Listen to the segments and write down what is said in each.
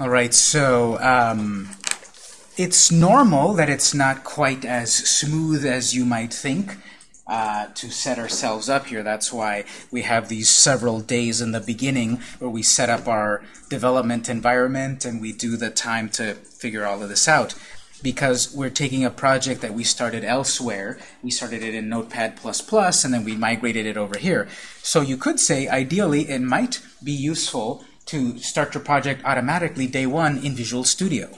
All right, so um, it's normal that it's not quite as smooth as you might think uh, to set ourselves up here. That's why we have these several days in the beginning where we set up our development environment and we do the time to figure all of this out. Because we're taking a project that we started elsewhere. We started it in Notepad++, and then we migrated it over here. So you could say, ideally, it might be useful to start your project automatically day one in Visual Studio.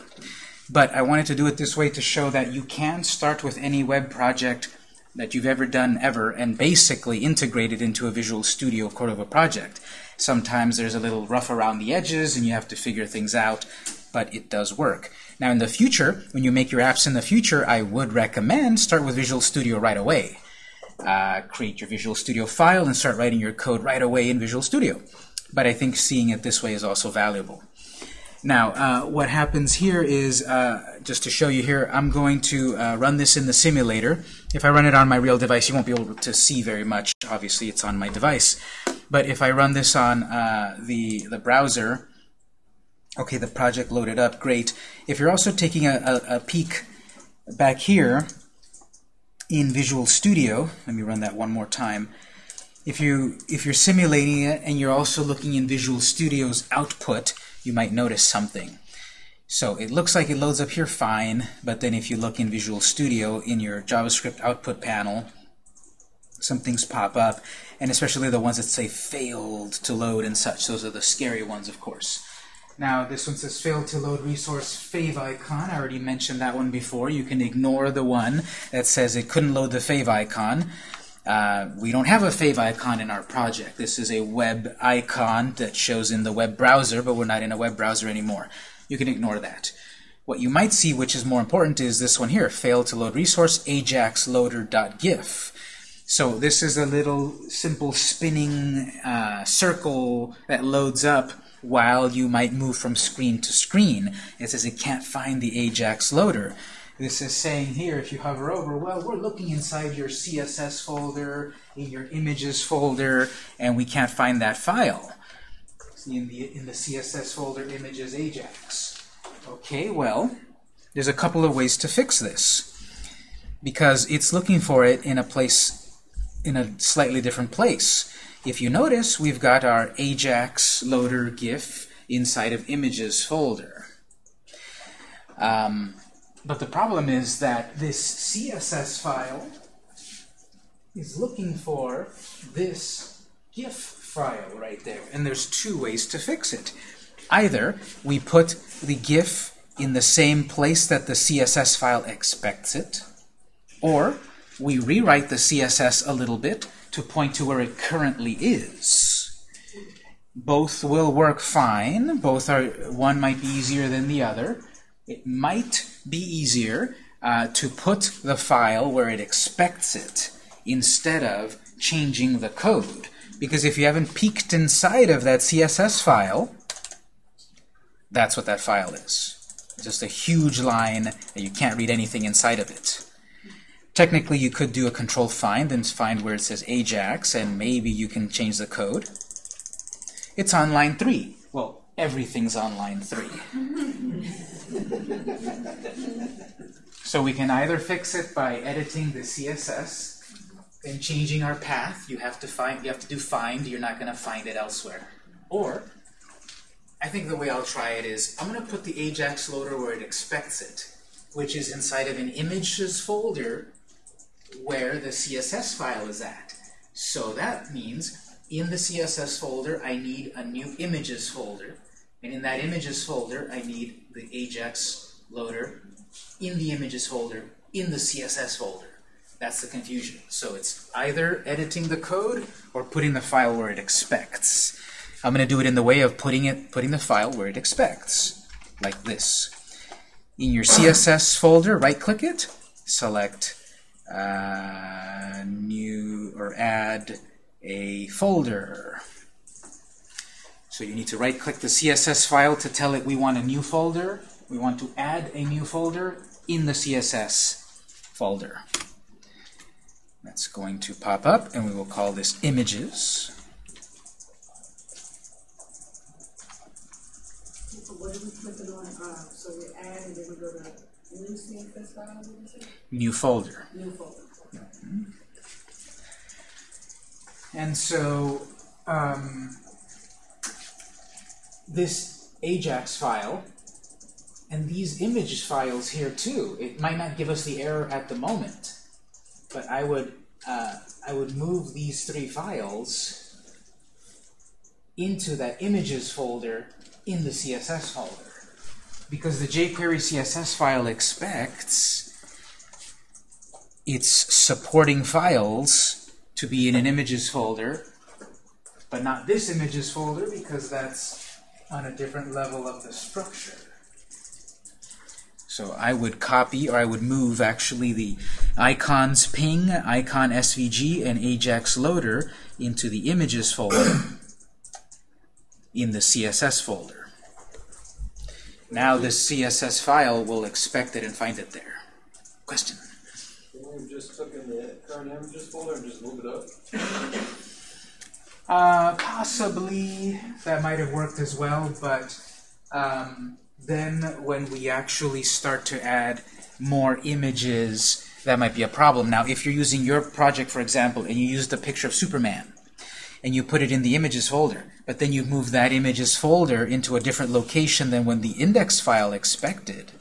But I wanted to do it this way to show that you can start with any web project that you've ever done ever and basically integrate it into a Visual Studio Cordova project. Sometimes there's a little rough around the edges and you have to figure things out, but it does work. Now in the future, when you make your apps in the future, I would recommend start with Visual Studio right away. Uh, create your Visual Studio file and start writing your code right away in Visual Studio. But I think seeing it this way is also valuable. Now, uh, what happens here is, uh, just to show you here, I'm going to uh, run this in the simulator. If I run it on my real device, you won't be able to see very much. Obviously, it's on my device. But if I run this on uh, the, the browser, Okay, the project loaded up, great. If you're also taking a, a, a, peek back here in Visual Studio, let me run that one more time. If, you, if you're simulating it and you're also looking in Visual Studio's output, you might notice something. So it looks like it loads up here fine, but then if you look in Visual Studio in your JavaScript output panel, some things pop up, and especially the ones that say failed to load and such. Those are the scary ones, of course. Now, this one says failed to load resource fav icon. I already mentioned that one before. You can ignore the one that says it couldn't load the favicon. Uh, we don't have a favicon in our project. This is a web icon that shows in the web browser, but we're not in a web browser anymore. You can ignore that. What you might see, which is more important, is this one here, failed to load resource ajaxloader.gif. So this is a little simple spinning uh, circle that loads up while you might move from screen to screen. It says it can't find the Ajax loader. This is saying here, if you hover over, well, we're looking inside your CSS folder, in your images folder, and we can't find that file. See in the, in the CSS folder, images Ajax. Okay, well, there's a couple of ways to fix this. Because it's looking for it in a place, in a slightly different place. If you notice, we've got our Ajax loader GIF inside of images folder. Um, but the problem is that this CSS file is looking for this GIF file right there. And there's two ways to fix it. Either we put the GIF in the same place that the CSS file expects it, or we rewrite the CSS a little bit to point to where it currently is. Both will work fine. Both are one might be easier than the other. It might be easier uh, to put the file where it expects it instead of changing the code. Because if you haven't peeked inside of that CSS file, that's what that file is. Just a huge line that you can't read anything inside of it. Technically, you could do a control find and find where it says Ajax, and maybe you can change the code. It's on line 3. Everything's on line 3. so we can either fix it by editing the CSS and changing our path. You have to find. You have to do find. You're not going to find it elsewhere. Or I think the way I'll try it is I'm going to put the Ajax loader where it expects it, which is inside of an images folder where the CSS file is at. So that means in the CSS folder, I need a new images folder. And in that images folder, I need the Ajax loader in the images folder in the CSS folder. That's the confusion. So it's either editing the code or putting the file where it expects. I'm going to do it in the way of putting it, putting the file where it expects, like this. In your CSS folder, right-click it, select uh, new or add a folder. So you need to right-click the CSS file to tell it we want a new folder. We want to add a new folder in the CSS folder. That's going to pop up, and we will call this images. what are we clicking on, uh, so we add and then we go to new CSS file, what is it? New folder. New folder. And so um, this Ajax file and these image files here too, it might not give us the error at the moment, but I would uh, I would move these three files into that images folder in the CSS folder. Because the jQuery CSS file expects its supporting files to be in an images folder, but not this images folder because that's on a different level of the structure. So I would copy, or I would move actually the icons ping, icon SVG, and Ajax loader into the images folder in the CSS folder. Now this CSS file will expect it and find it there. Question? Can we just took in the current images folder and just move it up? Uh, possibly that might have worked as well, but um, then when we actually start to add more images, that might be a problem. Now, if you're using your project, for example, and you use the picture of Superman, and you put it in the images folder, but then you move that images folder into a different location than when the index file expected,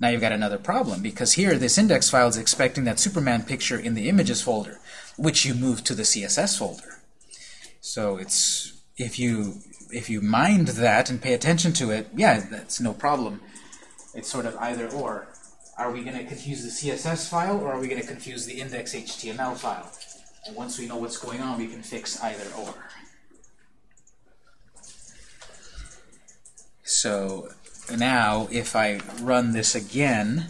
now you've got another problem, because here this index file is expecting that Superman picture in the images folder, which you move to the CSS folder. So it's if you if you mind that and pay attention to it, yeah, that's no problem. It's sort of either or. Are we going to confuse the CSS file or are we going to confuse the index HTML file? And once we know what's going on, we can fix either or. So now if I run this again,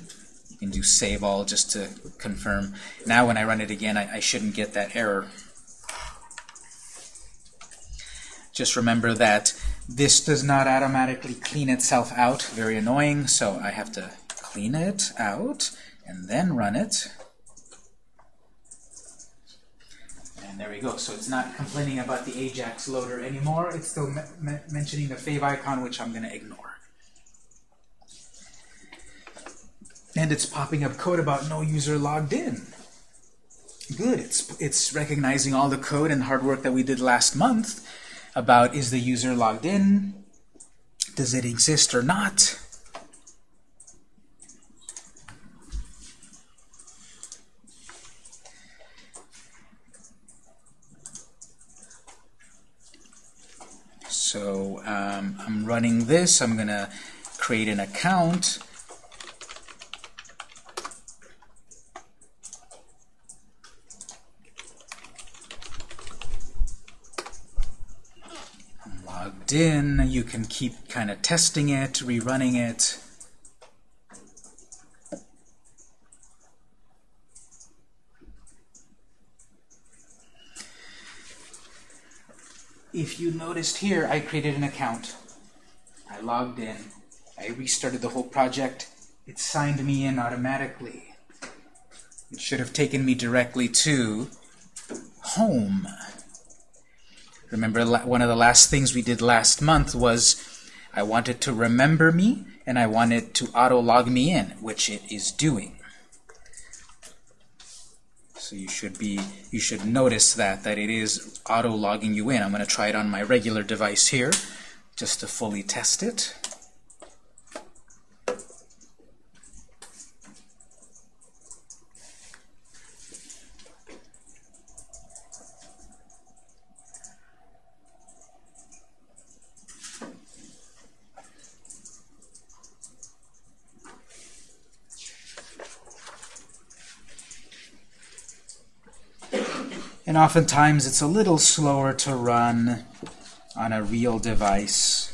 you can do save all just to confirm. Now when I run it again, I, I shouldn't get that error. Just remember that this does not automatically clean itself out. Very annoying, so I have to clean it out and then run it. And there we go. So it's not complaining about the Ajax loader anymore. It's still me mentioning the fav icon, which I'm going to ignore. And it's popping up code about no user logged in. Good. It's, it's recognizing all the code and hard work that we did last month about is the user logged in, does it exist or not. So um, I'm running this. I'm going to create an account. I'm in. You can keep kind of testing it, rerunning it. if you noticed here, I created an account. I logged in. I restarted the whole project. It signed me in automatically. It should have taken me directly to home. Remember, one of the last things we did last month was I wanted to remember me, and I wanted to auto-log me in, which it is doing. So you should be you should notice that that it is auto logging you in. I'm going to try it on my regular device here just to fully test it. And oftentimes it's a little slower to run on a real device.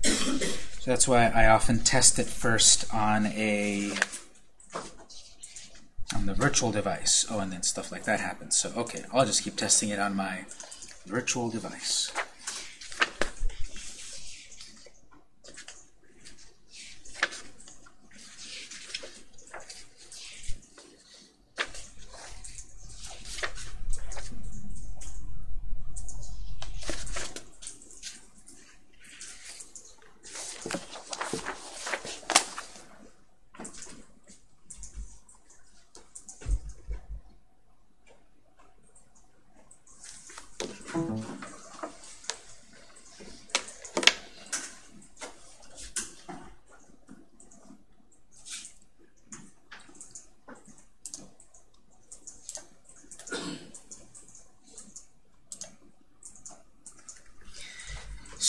So that's why I often test it first on a on the virtual device. Oh, and then stuff like that happens. So okay, I'll just keep testing it on my virtual device.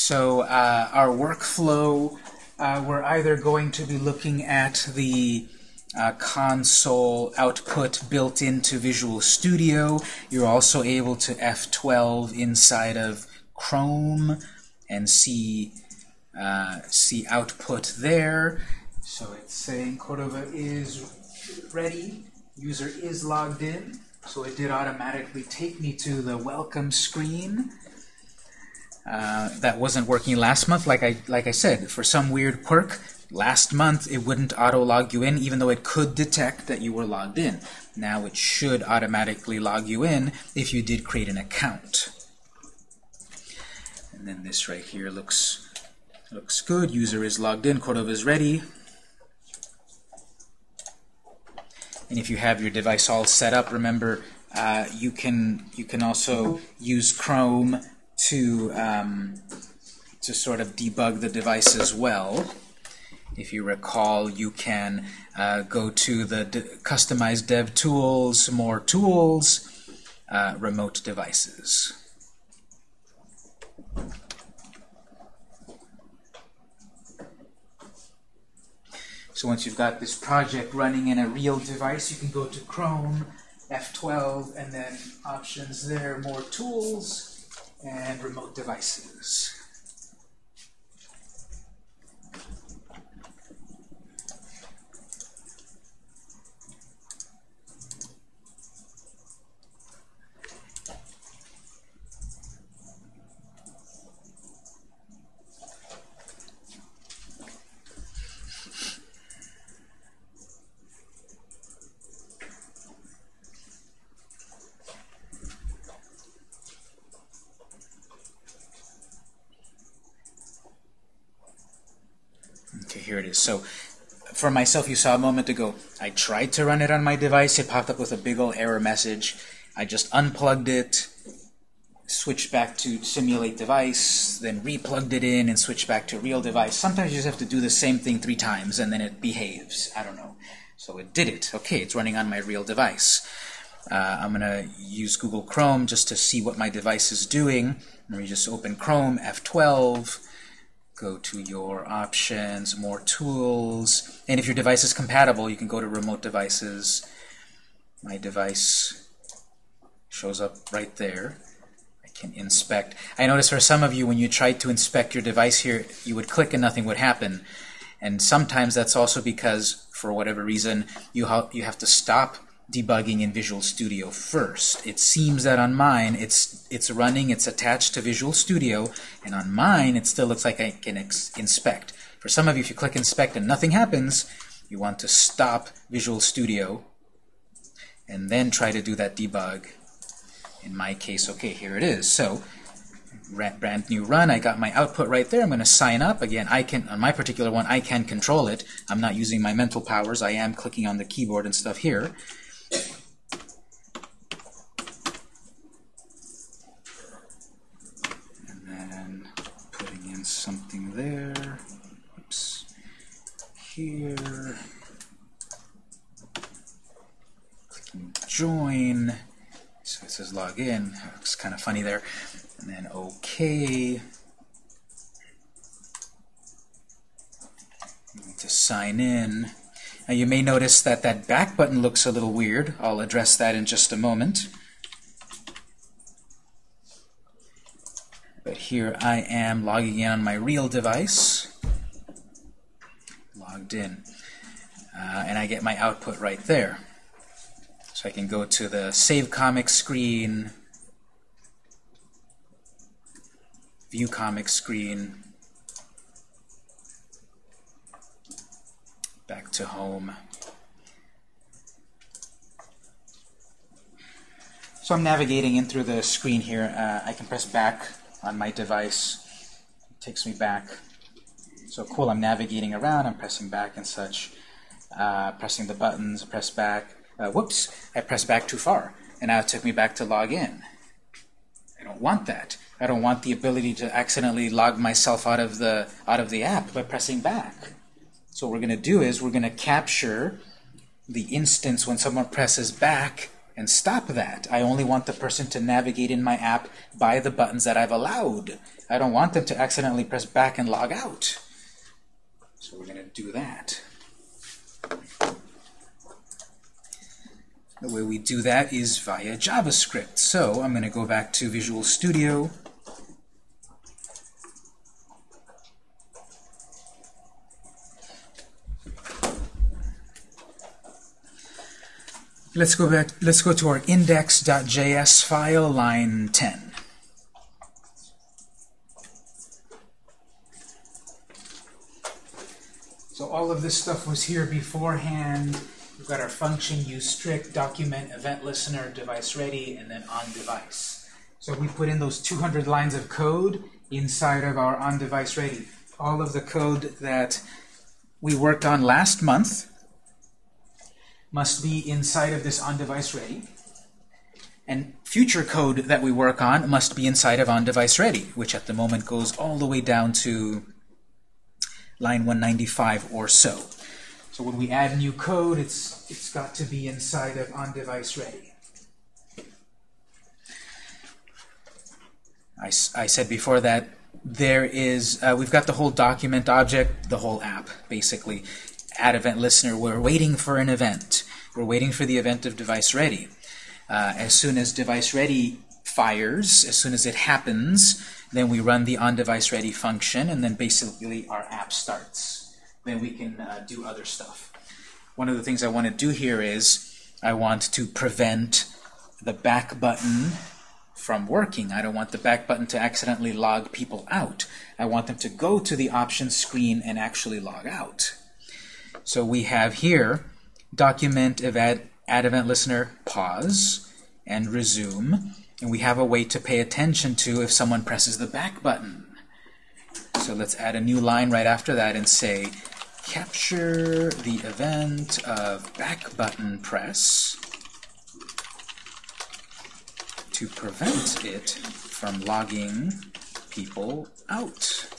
So uh, our workflow, uh, we're either going to be looking at the uh, console output built into Visual Studio. You're also able to F12 inside of Chrome and see uh, see output there. So it's saying Cordova is ready, user is logged in. So it did automatically take me to the welcome screen. Uh, that wasn't working last month, like I like I said. For some weird quirk, last month it wouldn't auto log you in, even though it could detect that you were logged in. Now it should automatically log you in if you did create an account. And then this right here looks looks good. User is logged in. Cordova is ready. And if you have your device all set up, remember uh, you can you can also use Chrome to um, to sort of debug the device as well. If you recall, you can uh, go to the de customized dev tools, more tools, uh, remote devices. So once you've got this project running in a real device, you can go to Chrome, F12, and then options there, more tools, and remote devices. Okay, here it is. So for myself, you saw a moment ago, I tried to run it on my device. It popped up with a big old error message. I just unplugged it, switched back to simulate device, then replugged it in and switched back to real device. Sometimes you just have to do the same thing three times and then it behaves. I don't know. So it did it. Okay, it's running on my real device. Uh, I'm going to use Google Chrome just to see what my device is doing. Let me just open Chrome, F12, go to your options, more tools, and if your device is compatible, you can go to remote devices. My device shows up right there. I can inspect. I notice for some of you, when you tried to inspect your device here, you would click and nothing would happen. And sometimes that's also because, for whatever reason, you, ha you have to stop debugging in Visual Studio first. It seems that on mine, it's it's running, it's attached to Visual Studio, and on mine, it still looks like I can inspect. For some of you, if you click Inspect and nothing happens, you want to stop Visual Studio and then try to do that debug. In my case, okay, here it is. So, brand new run, I got my output right there. I'm going to sign up. Again, I can, on my particular one, I can control it. I'm not using my mental powers. I am clicking on the keyboard and stuff here. Here. Clicking join. So it says log in. Looks kind of funny there. And then OK. to sign in. Now you may notice that that back button looks a little weird. I'll address that in just a moment. But here I am logging in on my real device. Logged in. Uh, and I get my output right there. So I can go to the Save Comic screen, View Comic screen, back to home. So I'm navigating in through the screen here. Uh, I can press back on my device. It takes me back. So cool, I'm navigating around, I'm pressing back and such. Uh, pressing the buttons, press back. Uh, whoops, I pressed back too far. And now it took me back to log in. I don't want that. I don't want the ability to accidentally log myself out of the out of the app by pressing back. So what we're going to do is we're going to capture the instance when someone presses back and stop that. I only want the person to navigate in my app by the buttons that I've allowed. I don't want them to accidentally press back and log out. So we're going to do that. The way we do that is via JavaScript. So I'm going to go back to Visual Studio. Let's go back. Let's go to our index.js file, line 10. So all of this stuff was here beforehand. We've got our function use strict, document, event listener, device ready, and then on device. So we put in those 200 lines of code inside of our on device ready. All of the code that we worked on last month must be inside of this on device ready. And future code that we work on must be inside of on device ready, which at the moment goes all the way down to line 195 or so. So when we add new code, it's it's got to be inside of on device ready. I, I said before that there is uh, we've got the whole document object, the whole app basically. Add event listener. We're waiting for an event. We're waiting for the event of device ready. Uh, as soon as device ready fires, as soon as it happens, then we run the on device ready function, and then basically our app starts. Then we can uh, do other stuff. One of the things I want to do here is I want to prevent the back button from working. I don't want the back button to accidentally log people out. I want them to go to the options screen and actually log out. So we have here document add event listener pause and resume. And we have a way to pay attention to if someone presses the back button. So let's add a new line right after that and say capture the event of back button press to prevent it from logging people out.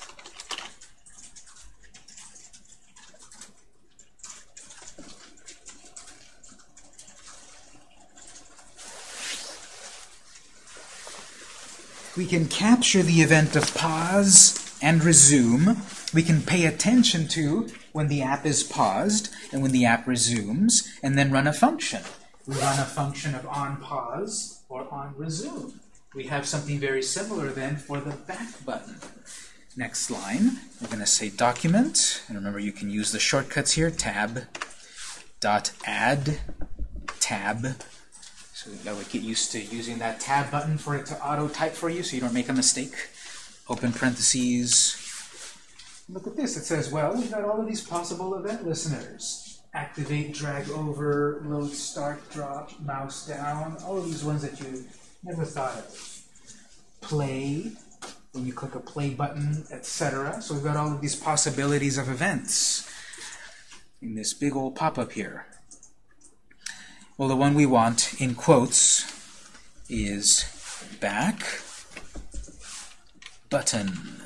We can capture the event of pause and resume. We can pay attention to when the app is paused and when the app resumes, and then run a function. We run a function of on pause or on resume. We have something very similar then for the back button. Next line, we're going to say document, and remember you can use the shortcuts here, tab, dot add, tab, that would get used to using that tab button for it to auto type for you so you don't make a mistake. Open parentheses. Look at this. It says, well, we've got all of these possible event listeners. Activate, drag over, load, start, drop, mouse down, all of these ones that you never thought of. Play, when you click a play button, etc. So we've got all of these possibilities of events in this big old pop-up here. Well, the one we want in quotes is back button.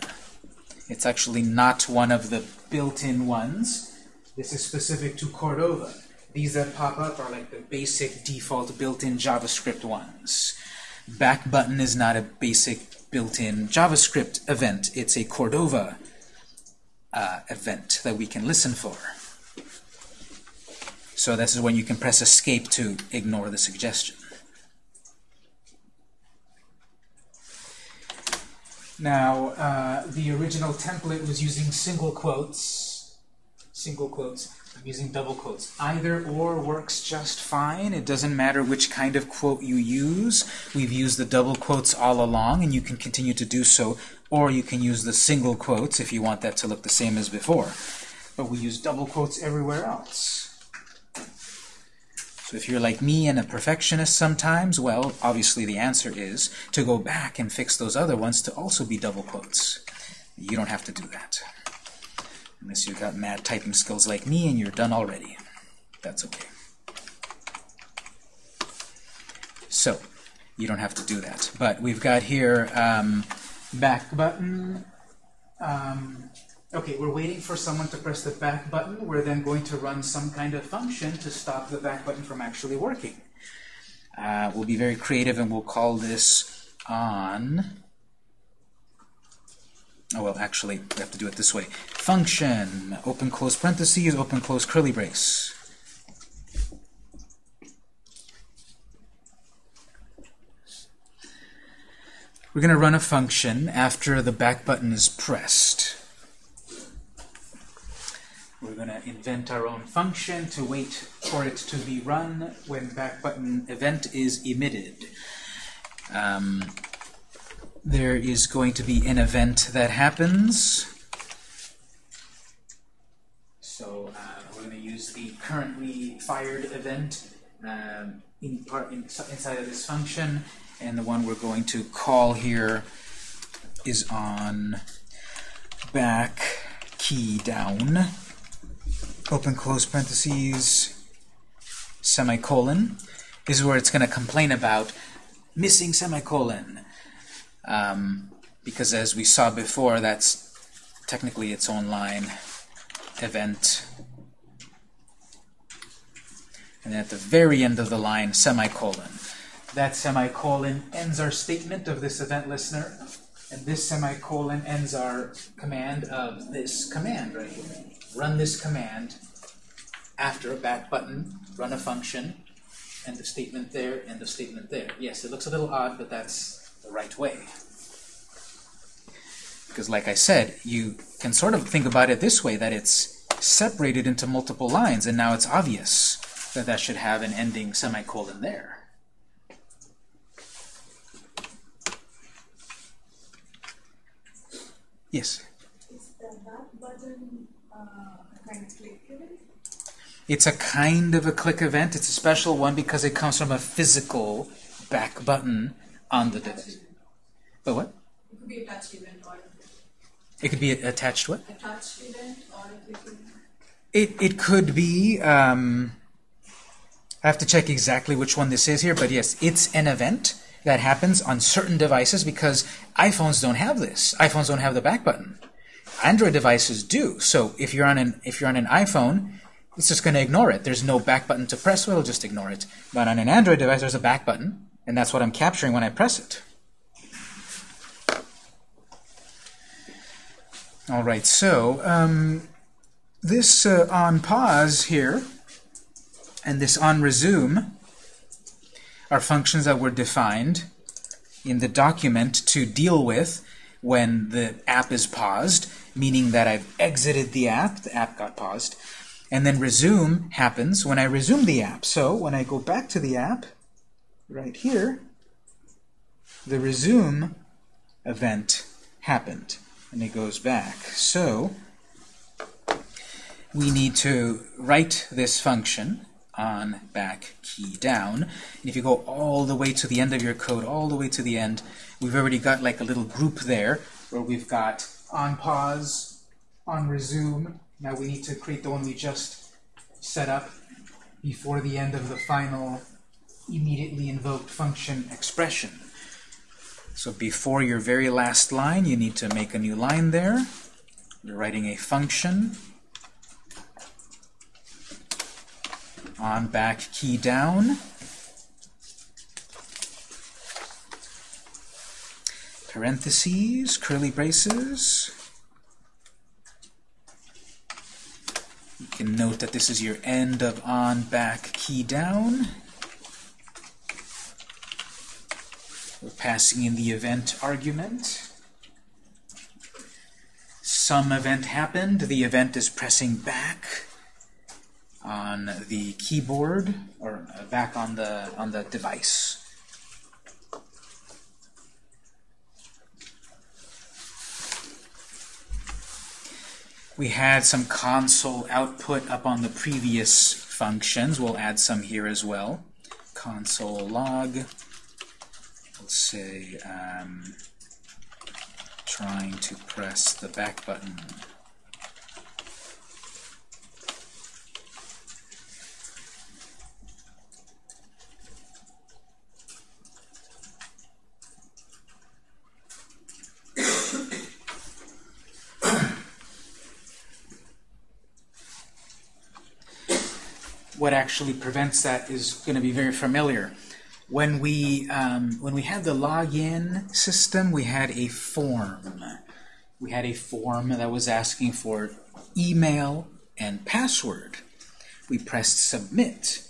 It's actually not one of the built-in ones. This is specific to Cordova. These that pop up are like the basic default built-in JavaScript ones. Back button is not a basic built-in JavaScript event. It's a Cordova uh, event that we can listen for. So this is when you can press escape to ignore the suggestion. Now, uh, the original template was using single quotes. Single quotes. I'm using double quotes. Either or works just fine. It doesn't matter which kind of quote you use. We've used the double quotes all along, and you can continue to do so. Or you can use the single quotes if you want that to look the same as before. But we use double quotes everywhere else. So if you're like me and a perfectionist sometimes, well, obviously the answer is to go back and fix those other ones to also be double quotes. You don't have to do that. Unless you've got mad typing skills like me and you're done already. That's okay. So, you don't have to do that. But we've got here um, back button, um, Okay, we're waiting for someone to press the back button. We're then going to run some kind of function to stop the back button from actually working. Uh, we'll be very creative and we'll call this on. Oh, well, actually, we have to do it this way. Function, open close parentheses, open close curly brace. We're going to run a function after the back button is pressed. Going to invent our own function to wait for it to be run when back button event is emitted. Um, there is going to be an event that happens. So uh, we're going to use the currently fired event um, in part in, inside of this function, and the one we're going to call here is on back key down, open close parentheses, semicolon. This is where it's going to complain about missing semicolon. Um, because as we saw before, that's technically its own line event. And at the very end of the line, semicolon. That semicolon ends our statement of this event listener, and this semicolon ends our command of this command right here. Run this command after a back button, run a function, and the statement there, and the statement there. Yes, it looks a little odd, but that's the right way. Because like I said, you can sort of think about it this way, that it's separated into multiple lines, and now it's obvious that that should have an ending semicolon there. Yes? Is the back button, uh, kind of click event? It's a kind of a click event. It's a special one because it comes from a physical back button on the device. But what? It could be a touch event or It could be attached what? a touch event or a click event. It, it could be, um, I have to check exactly which one this is here, but yes, it's an event that happens on certain devices because iPhones don't have this. iPhones don't have the back button. Android devices do. So if you're on an if you're on an iPhone, it's just going to ignore it. There's no back button to press, so it'll just ignore it. But on an Android device, there's a back button, and that's what I'm capturing when I press it. All right, so um, this uh, on pause here and this on resume are functions that were defined in the document to deal with when the app is paused, meaning that I've exited the app, the app got paused, and then resume happens when I resume the app. So when I go back to the app, right here, the resume event happened, and it goes back. So we need to write this function on back key down. And if you go all the way to the end of your code, all the way to the end, we've already got like a little group there where we've got on pause, on resume. Now we need to create the one we just set up before the end of the final immediately invoked function expression. So before your very last line, you need to make a new line there. You're writing a function on back key down. Parentheses, curly braces. You can note that this is your end of on back key down. We're passing in the event argument. Some event happened. The event is pressing back on the keyboard or back on the on the device. We had some console output up on the previous functions. We'll add some here as well. Console log. Let's say um, trying to press the back button. What actually prevents that is going to be very familiar. When we um, when we had the login system, we had a form. We had a form that was asking for email and password. We pressed submit,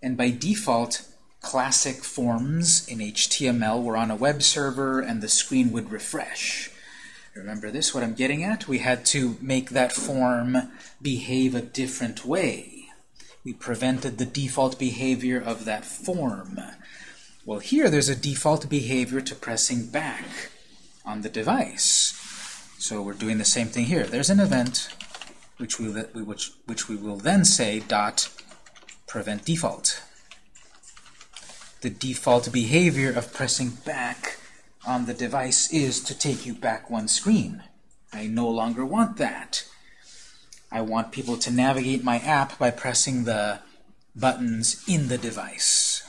and by default, classic forms in HTML were on a web server, and the screen would refresh. Remember this, what I'm getting at? We had to make that form behave a different way. We prevented the default behavior of that form. Well, here there's a default behavior to pressing back on the device. So we're doing the same thing here. There's an event which we, which, which we will then say dot prevent default. The default behavior of pressing back on the device is to take you back one screen. I no longer want that. I want people to navigate my app by pressing the buttons in the device.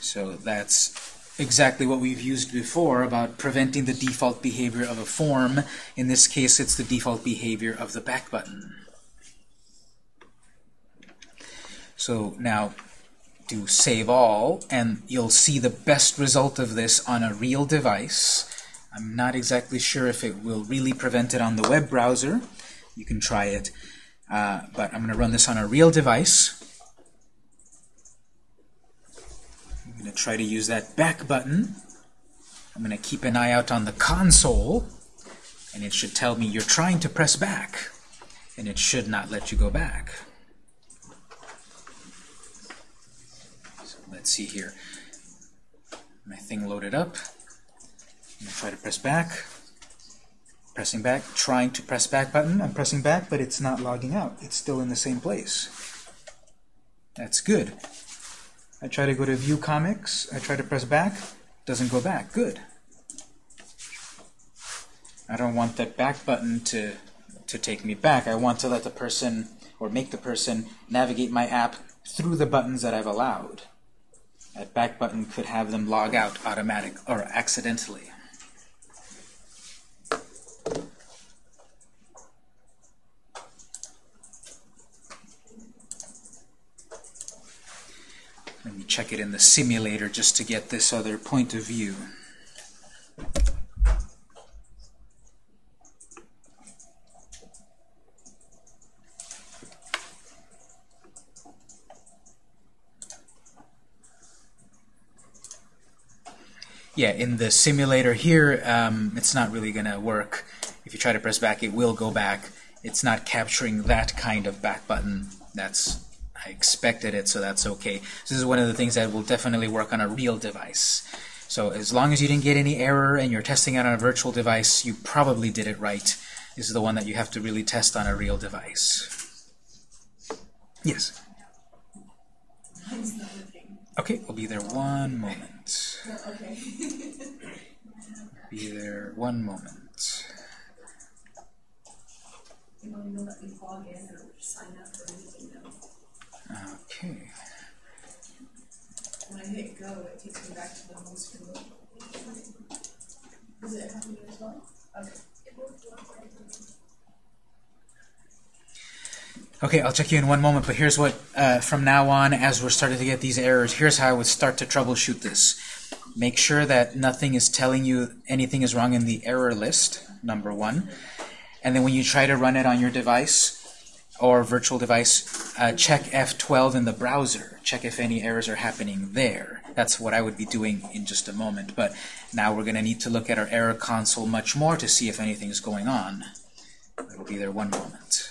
So that's exactly what we've used before about preventing the default behavior of a form. In this case, it's the default behavior of the back button. So now do save all, and you'll see the best result of this on a real device. I'm not exactly sure if it will really prevent it on the web browser. You can try it. Uh, but I'm going to run this on a real device. I'm going to try to use that back button. I'm going to keep an eye out on the console, and it should tell me you're trying to press back, and it should not let you go back. So let's see here. My thing loaded up. I'm going to try to press back. Pressing back, trying to press back button. I'm pressing back, but it's not logging out. It's still in the same place. That's good. I try to go to view comics. I try to press back. Doesn't go back. Good. I don't want that back button to, to take me back. I want to let the person, or make the person, navigate my app through the buttons that I've allowed. That back button could have them log out automatic or accidentally. Check it in the simulator just to get this other point of view. Yeah, in the simulator here, um, it's not really going to work. If you try to press back, it will go back. It's not capturing that kind of back button. That's I expected it, so that's okay. So this is one of the things that will definitely work on a real device. So as long as you didn't get any error and you're testing it on a virtual device, you probably did it right. This is the one that you have to really test on a real device. Yes? Okay, we'll be there one moment. Be there one moment. Okay. When I hit go, it takes me back to the home screen. Does it happen as well? Okay, I'll check you in one moment, but here's what, uh, from now on, as we're starting to get these errors, here's how I would start to troubleshoot this. Make sure that nothing is telling you anything is wrong in the error list, number one. And then when you try to run it on your device or virtual device, uh, check F12 in the browser. Check if any errors are happening there. That's what I would be doing in just a moment. But now we're going to need to look at our error console much more to see if anything is going on. It'll be there one moment.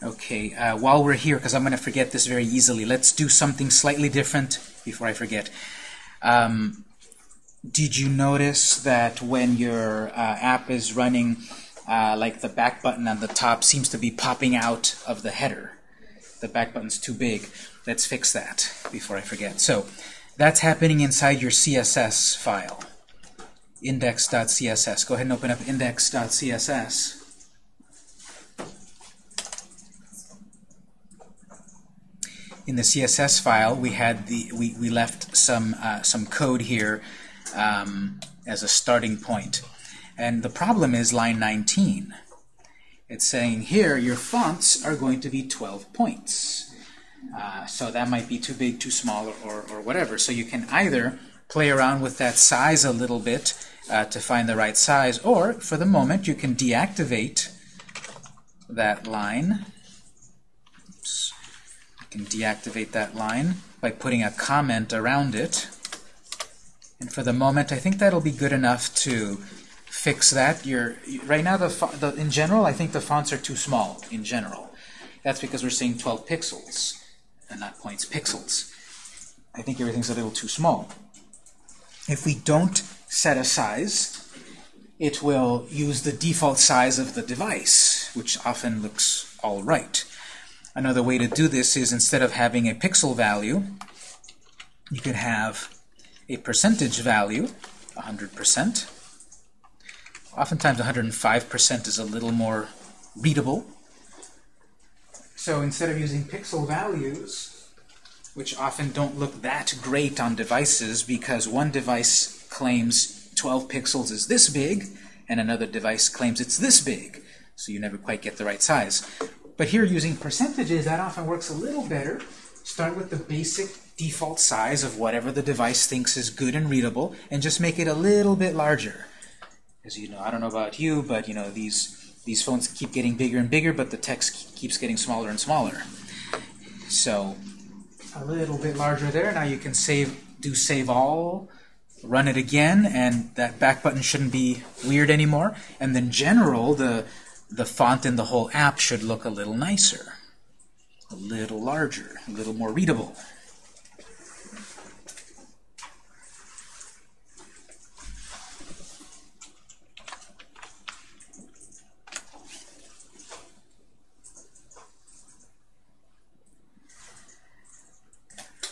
Okay, uh, while we're here, because I'm going to forget this very easily, let's do something slightly different before I forget. Um, did you notice that when your uh, app is running, uh, like the back button on the top seems to be popping out of the header? The back button's too big. Let's fix that before I forget. So that's happening inside your CSS file, index.css. Go ahead and open up index.css. in the CSS file, we had the we, we left some uh, some code here um, as a starting point. And the problem is line 19. It's saying here your fonts are going to be 12 points. Uh, so that might be too big, too small, or, or whatever. So you can either play around with that size a little bit uh, to find the right size, or for the moment you can deactivate that line. Can deactivate that line by putting a comment around it. And for the moment, I think that'll be good enough to fix that. You're, right now, the, the, in general, I think the fonts are too small in general. That's because we're seeing 12 pixels, and not points, pixels. I think everything's a little too small. If we don't set a size, it will use the default size of the device, which often looks all right. Another way to do this is instead of having a pixel value, you could have a percentage value, 100%. Oftentimes 105% is a little more readable. So instead of using pixel values, which often don't look that great on devices because one device claims 12 pixels is this big, and another device claims it's this big. So you never quite get the right size. But here using percentages, that often works a little better. Start with the basic default size of whatever the device thinks is good and readable, and just make it a little bit larger. Because you know, I don't know about you, but you know these these phones keep getting bigger and bigger, but the text keeps getting smaller and smaller. So a little bit larger there. Now you can save, do save all, run it again, and that back button shouldn't be weird anymore. And then general, the the font in the whole app should look a little nicer, a little larger, a little more readable.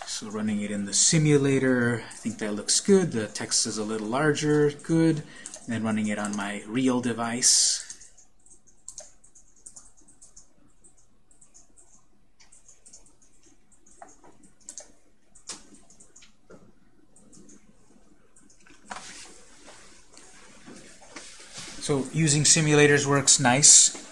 So running it in the simulator, I think that looks good. The text is a little larger, good. And then running it on my real device. So using simulators works nice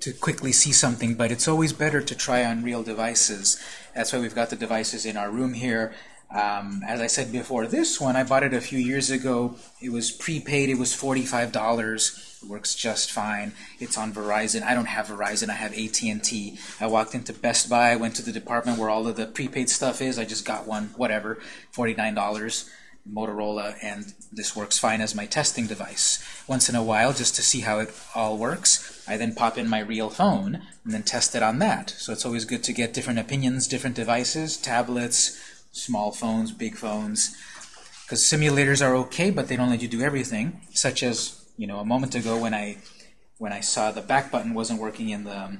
to quickly see something, but it's always better to try on real devices. That's why we've got the devices in our room here. Um, as I said before, this one, I bought it a few years ago. It was prepaid. It was $45. It works just fine. It's on Verizon. I don't have Verizon. I have AT&T. I walked into Best Buy. I went to the department where all of the prepaid stuff is. I just got one, whatever, $49. Motorola, and this works fine as my testing device. Once in a while, just to see how it all works, I then pop in my real phone and then test it on that. So it's always good to get different opinions, different devices, tablets, small phones, big phones, because simulators are okay, but they don't let you do everything, such as, you know, a moment ago when I when I saw the back button wasn't working in the,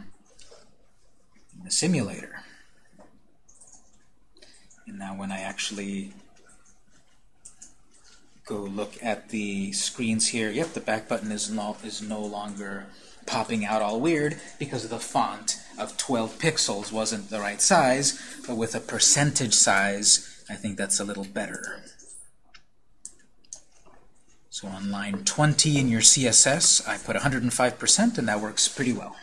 in the simulator. And now when I actually go look at the screens here, yep, the back button is no, is no longer popping out all weird because the font of 12 pixels wasn't the right size, but with a percentage size, I think that's a little better. So on line 20 in your CSS, I put 105%, and that works pretty well.